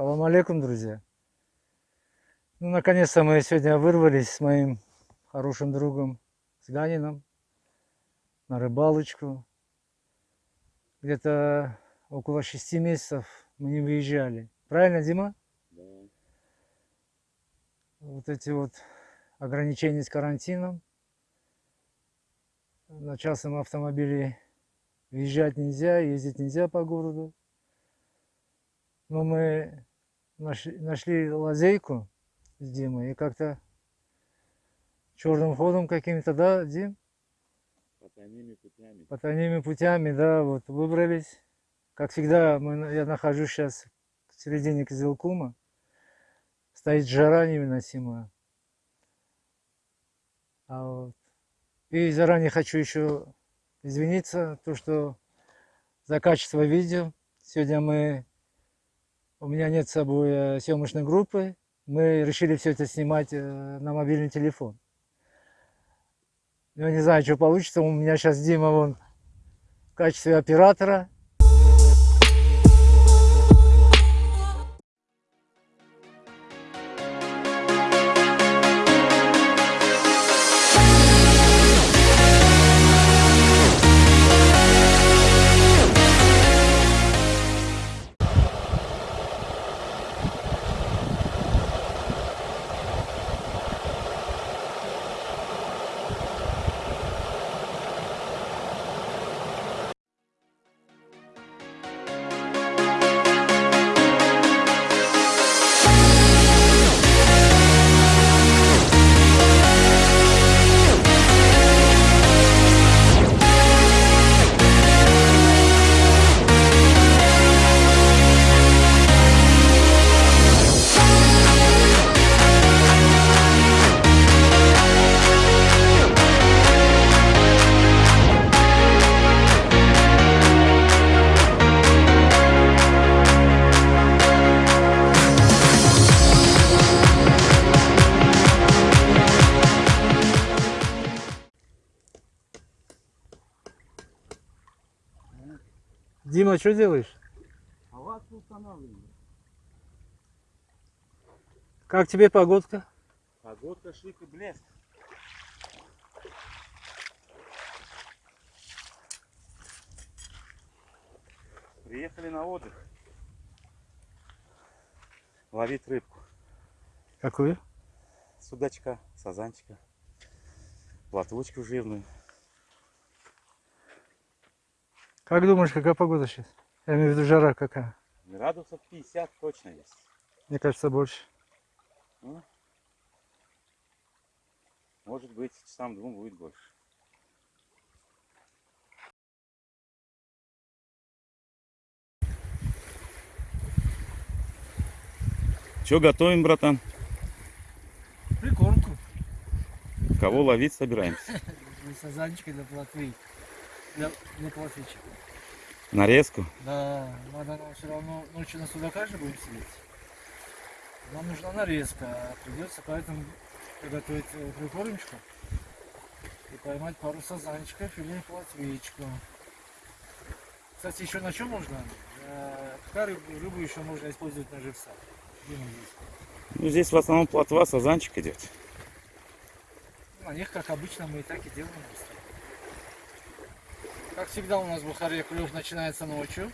Салам алейкум, друзья. Ну, наконец-то мы сегодня вырвались с моим хорошим другом, с Ганином, на рыбалочку. Где-то около шести месяцев мы не выезжали. Правильно, Дима? Да. Вот эти вот ограничения с карантином. На частном автомобиле въезжать нельзя, ездить нельзя по городу. Но мы нашли, нашли лазейку с Димой и как-то черным ходом каким-то, да, Дим? Потайными путями. Потайными путями, да, вот выбрались. Как всегда, мы, я нахожусь сейчас в середине Кизилкума. Стоит жара невыносимая. А вот. И заранее хочу еще извиниться, то, что за качество видео. Сегодня мы у меня нет с собой э, съемочной группы. Мы решили все это снимать э, на мобильный телефон. Я не знаю, что получится. У меня сейчас Дима вон в качестве оператора. Дима, что делаешь? А вас устанавливаю. Как тебе погодка? Погодка шик и блеск. Приехали на отдых. Ловить рыбку. Какую? Судачка, сазанчика. Платвочку жирную. Как думаешь, какая погода сейчас? Я имею в виду жара какая? Градусов 50 точно есть. Мне кажется, больше. Ну, может быть, часам двум будет больше. Че готовим, братан? Прикормку. Кого ловить собираемся? Для сазанчика, для плотвы. Для, для плотвичек. Нарезку? Да, надо нам все равно ночью на судака же будем сидеть. Нам нужна нарезка, а придется поэтому приготовить э, прикормочку и поймать пару сазанчиков или плотвичку. Кстати, еще на чем можно? Э, Пока рыбу, рыбу еще можно использовать на живца. Здесь? Ну, здесь в основном плотва, сазанчик идет. На них, как обычно, мы и так и делаем. Как всегда у нас в Бухаре клев начинается ночью.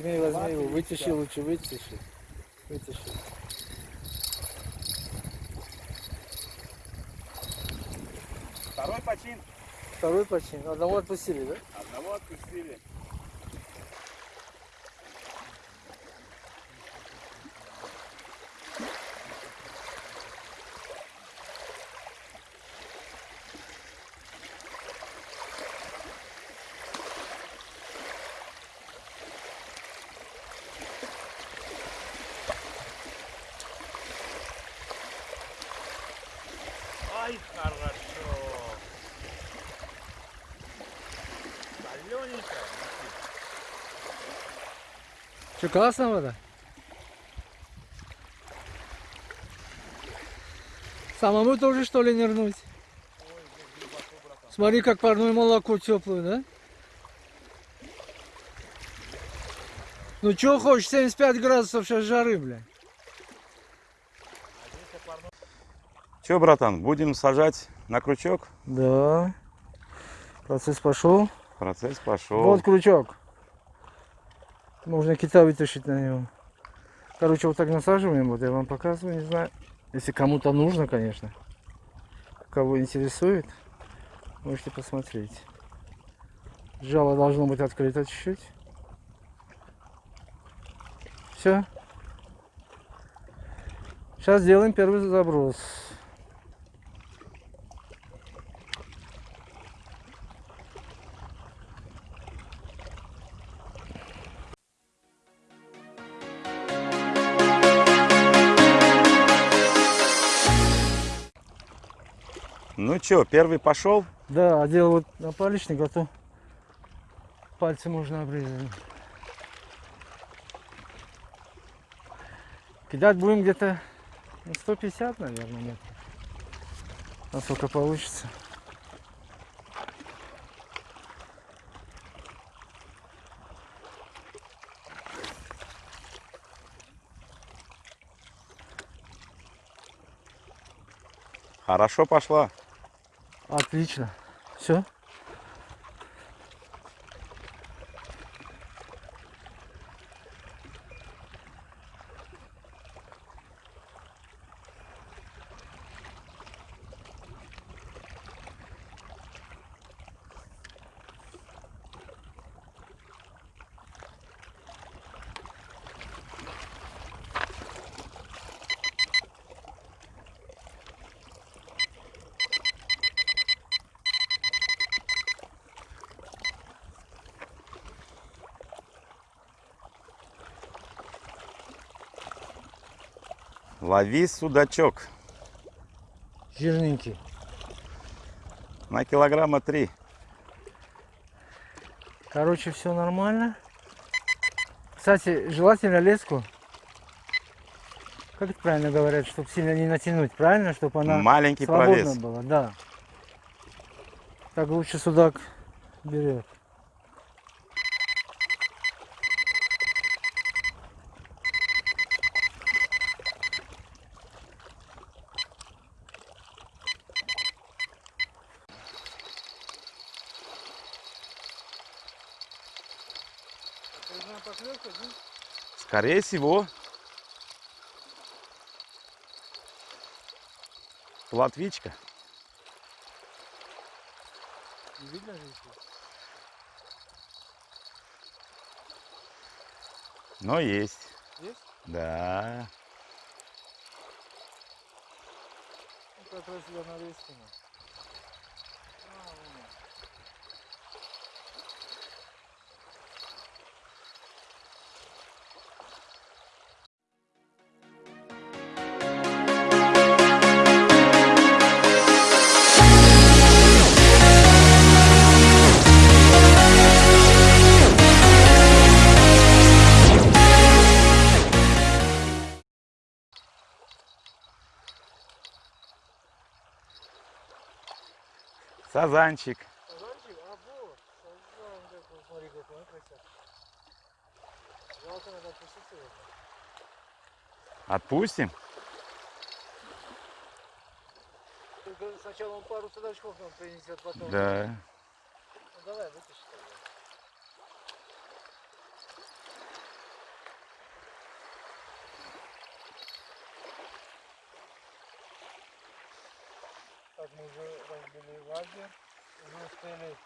Возьми, возьми его, вытащи лучше, вытащи. Вытащи. Второй почин. Второй почин. Одного отпустили, да? Одного отпустили. Что, классная вода? Самому тоже что ли нырнуть? Смотри, как парное молоко теплое, да? Ну чё хочешь, 75 градусов сейчас жары, бля. Че, братан, будем сажать на крючок? Да. Процесс пошел. Процесс пошел. Вот крючок. Можно кита вытащить на него. Короче, вот так насаживаем, вот я вам показываю, не знаю. Если кому-то нужно, конечно. Кого интересует, можете посмотреть. Жало должно быть открыто чуть-чуть. Все. Сейчас сделаем первый заброс. Ну че, первый пошел? Да, одел вот напалечник, а то пальцы можно обрезать. Кидать будем где-то на 150, наверное, метров. Насколько получится. Хорошо пошла. Отлично. Все. Лови судачок Жирненький. на килограмма три. Короче, все нормально. Кстати, желательно леску. Как это правильно говорят, чтобы сильно не натянуть, правильно? Чтобы она Маленький свободна провес. была, да. Так лучше судак берет. Скорее всего. Платвичка. Видно же еще? Но есть. Есть? Да. Ну, как раз я Сазанчик. Сазанчик? А, вот. Сазан, смотри, какой он красавчик. Жалко, надо отпустить его. Отпустим. Только сначала он пару судачков нам принесет, потом. Да. Ну давай, вытащи Так, мы уже разбили лагерь, уже успели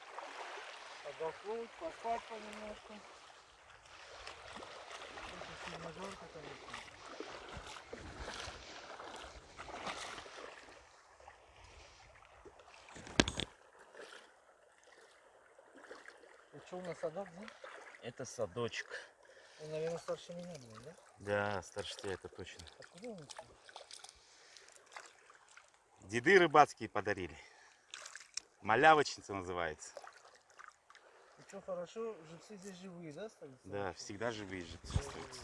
отдохнуть, поспать понемножку. Очень сильно жарко, конечно. И что у нас садок, да? Это садочек. Он, наверное, старше меня был, да? Да, старше тебя это точно. Откуда он? Деды рыбацкие подарили. Малявочница называется. Ну что, хорошо, живцы здесь живые, да, остались? Да, всегда живые же чувствуются.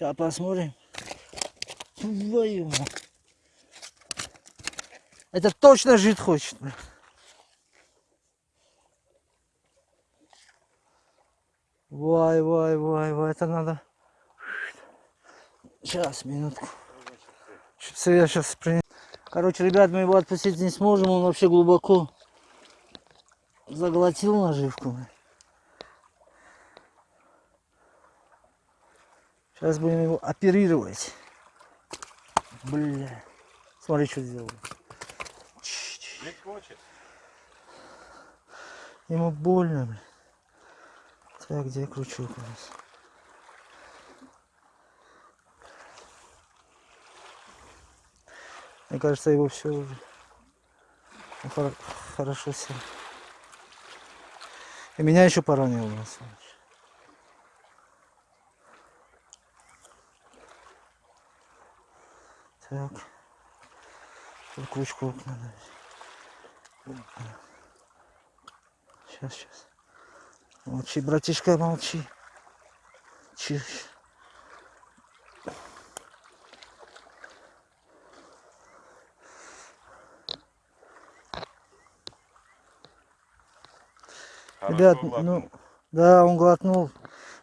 Сейчас посмотрим. Твою. Это точно жить хочет. Вай, вай, вай, вай, это надо. Сейчас, минутку. Чипсы я сейчас принесу. Короче, ребят, мы его отпустить не сможем, он вообще глубоко заглотил наживку. Сейчас будем его оперировать. Бля. Смотри, что сделал. Ему больно, бля. Так, где крючок у нас? Мне кажется, его все уже хор- хорошо сел. И меня еще поранило, на самом деле. Так. Тут крючков надо. Сейчас, сейчас. Молчи, братишка, молчи. Чиж. Ребят, ну, да, он глотнул.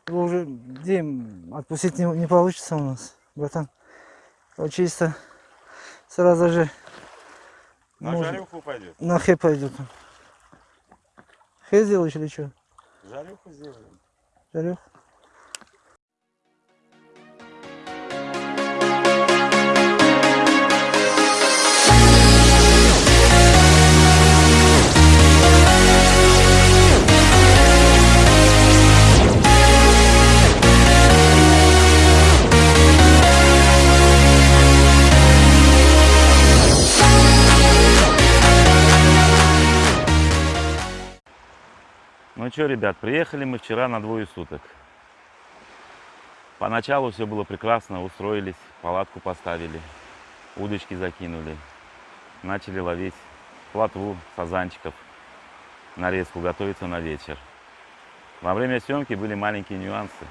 Его уже, Дим, отпустить не, не получится у нас, братан. Вот чисто сразу же На Можно. жарюху пойдет. на хэ пойдет. Хэ сделаешь или что? Жарюху сделаем. Жарех? Что, ребят, приехали мы вчера на двое суток. Поначалу все было прекрасно, устроились, палатку поставили, удочки закинули, начали ловить плотву, сазанчиков, нарезку, готовиться на вечер. Во время съемки были маленькие нюансы.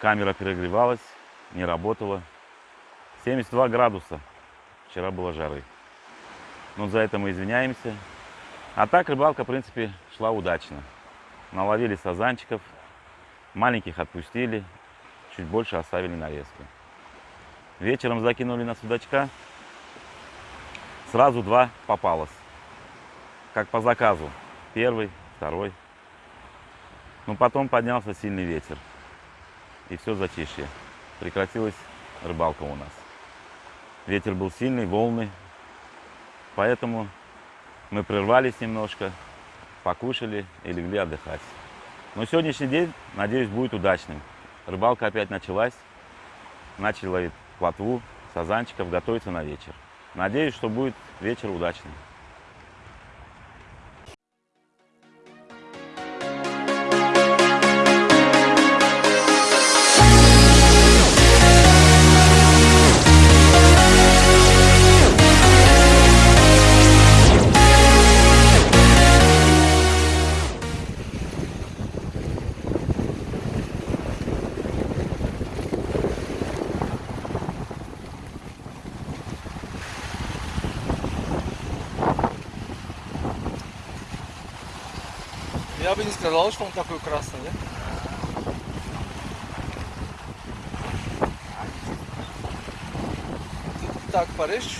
Камера перегревалась, не работала. 72 градуса. Вчера было жары. Ну, за это мы извиняемся. А так рыбалка, в принципе, шла удачно. Наловили сазанчиков, маленьких отпустили, чуть больше оставили нарезку. Вечером закинули на судачка, сразу два попалось. Как по заказу. Первый, второй. Ну, потом поднялся сильный ветер. И все затишье. Прекратилась рыбалка у нас. Ветер был сильный, волны. Поэтому мы прервались немножко, покушали и легли отдыхать. Но сегодняшний день, надеюсь, будет удачным. Рыбалка опять началась. Начали ловить плотву, сазанчиков, готовиться на вечер. Надеюсь, что будет вечер удачным. Такой красный, да? Так порежь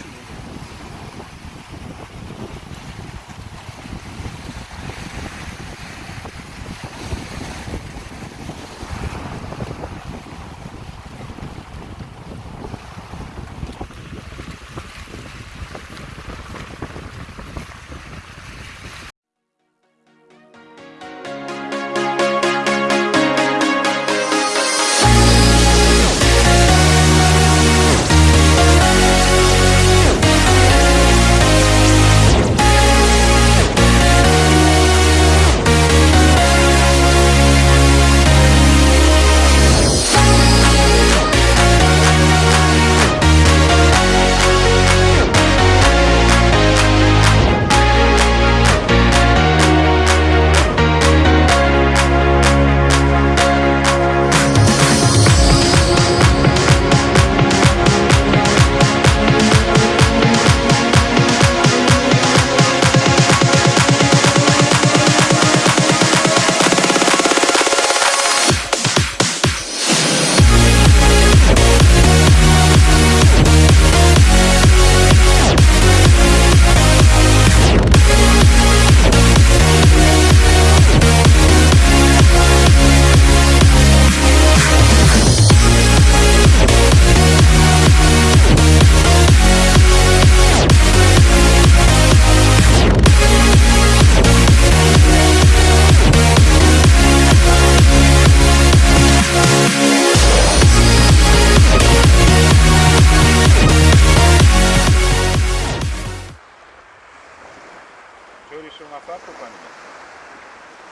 насадку поменять?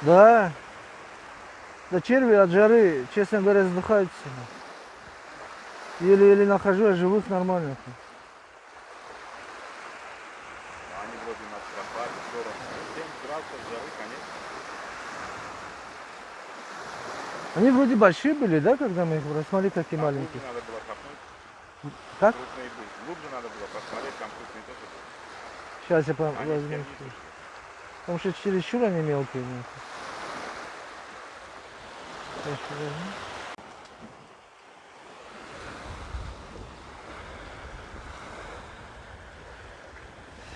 Да. Да черви от жары, честно говоря, задыхаются. Еле-еле нахожу, а живых нормальных. Они вроде нас пропали, 47 градусов жары, конечно. Они вроде большие были, да, когда мы их брали? Смотри, какие маленькие. надо было копнуть, Как? крупные были. Глубже надо было посмотреть, там крупные тоже были. Сейчас я возьму. Потому что чересчур они мелкие.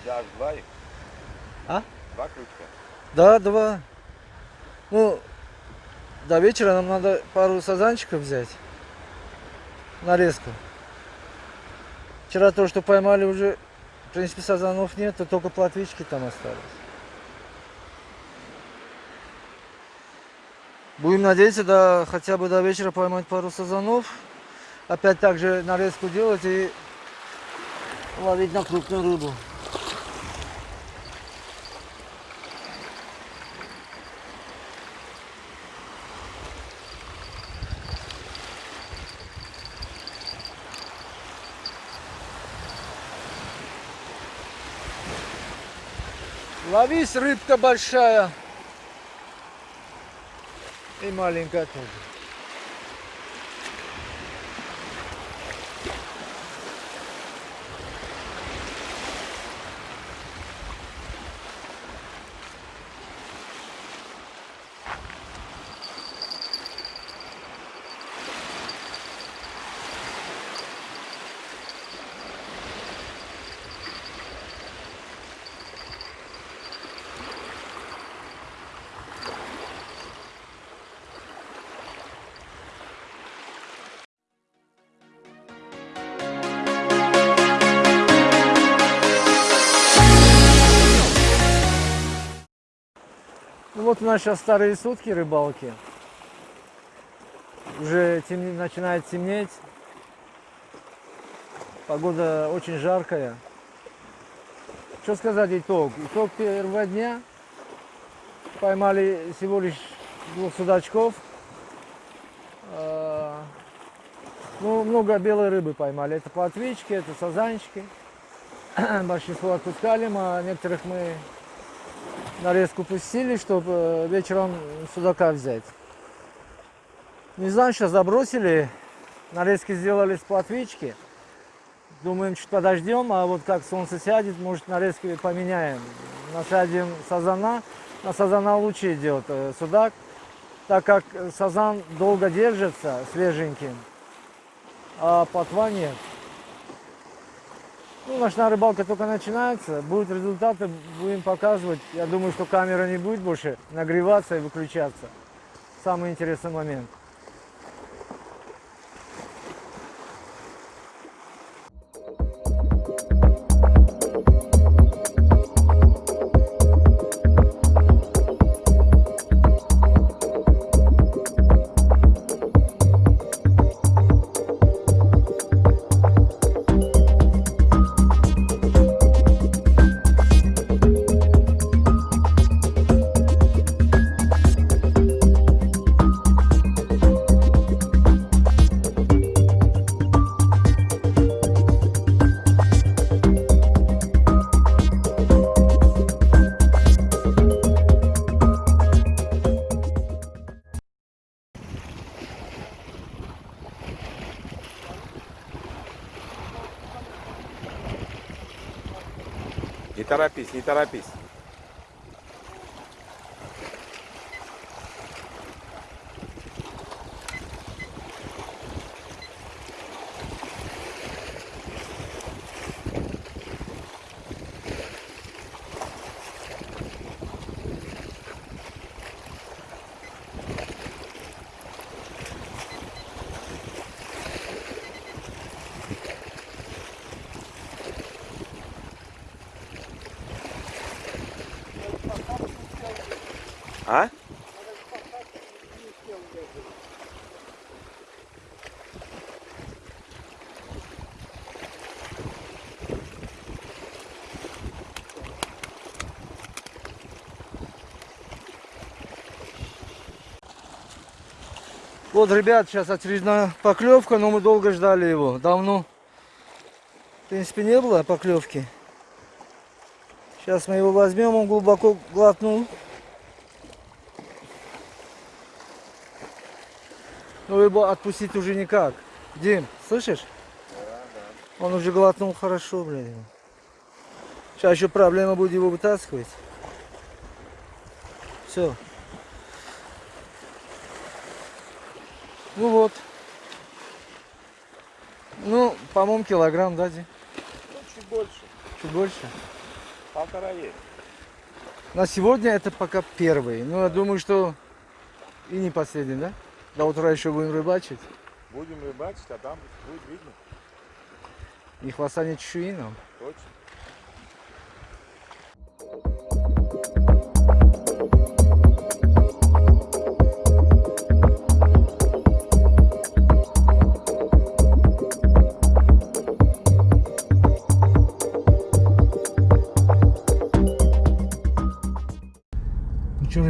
Да, два их. А? Два крючка. Да, два. Ну, до вечера нам надо пару сазанчиков взять. Нарезку. Вчера то, что поймали, уже, в принципе, сазанов нет, а только платвички там остались. Будем надеяться, да, хотя бы до вечера поймать пару сазанов. Опять также нарезку делать и ловить на крупную рыбу. Ловись, рыбка большая. И маленькая тоже. У нас сейчас старые сутки рыбалки. Уже темне- начинает темнеть. Погода очень жаркая. Что сказать итог? Итог первого дня. Поймали всего лишь двух судачков. А, Ну, много белой рыбы поймали. Это плотвички, это сазанчики. Большинство отпускали, а некоторых мы нарезку пустили, чтобы вечером судака взять. Не знаю, сейчас забросили, нарезки сделали с плотвички. Думаем, чуть подождем, а вот как солнце сядет, может нарезки поменяем. Насадим сазана, на сазана лучше идет э, судак, так как сазан долго держится свеженьким, а плотва нет. Ну, ночная рыбалка только начинается. Будут результаты, будем показывать. Я думаю, что камера не будет больше нагреваться и выключаться. Самый интересный момент. Торопись, Вот, ребят, сейчас очередная поклевка, но мы долго ждали его. Давно, в принципе, не было поклевки. Сейчас мы его возьмем, он глубоко глотнул. Но его отпустить уже никак. Дим, слышишь? Он уже глотнул хорошо, его. Сейчас еще проблема будет его вытаскивать. Все. Ну вот. Ну, по-моему, килограмм, да, Ди? Ну, чуть больше. Чуть больше. Полтора есть. На сегодня это пока первый. Ну, я думаю, что и не последний, да? До утра еще будем рыбачить. Будем рыбачить, а там будет видно. Ни хвоста, ни чешуи нам. Точно.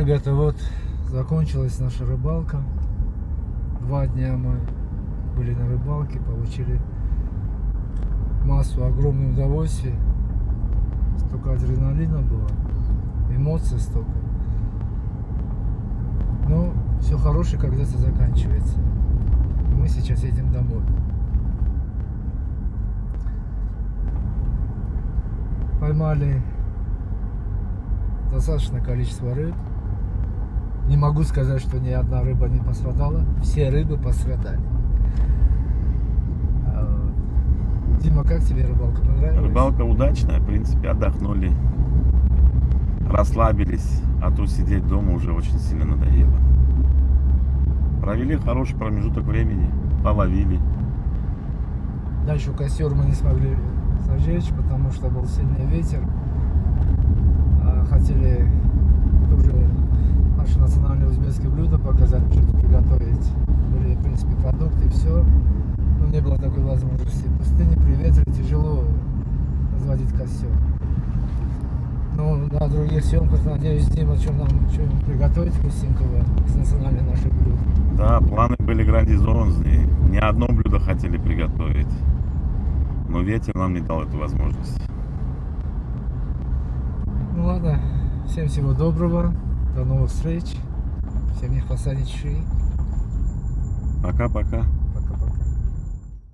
Ребята, вот закончилась наша рыбалка. Два дня мы были на рыбалке, получили массу огромного удовольствия. Столько адреналина было, эмоций столько. Но все хорошее когда-то заканчивается. Мы сейчас едем домой. Поймали достаточное количество рыб. Не могу сказать, что ни одна рыба не пострадала. Все рыбы пострадали. А, Дима, как тебе рыбалка понравилась? Рыбалка удачная, в принципе, отдохнули, расслабились, а то сидеть дома уже очень сильно надоело. Провели хороший промежуток времени, половили. Да, еще костер мы не смогли зажечь, потому что был сильный ветер. А, Хотели наше национальное узбекское блюдо показать, что-то приготовить. Были, в принципе, продукты, все. Но не было такой возможности. В пустыне при ветре тяжело разводить костер. Но на других съемках, надеюсь, Дима что нам что приготовить вкусненького из национальной нашей блюда. Да, планы были грандиозные. Не одно блюдо хотели приготовить. Но ветер нам не дал эту возможность. Ну ладно, всем всего доброго, до новых встреч, всем не ни чешуи. Пока-пока.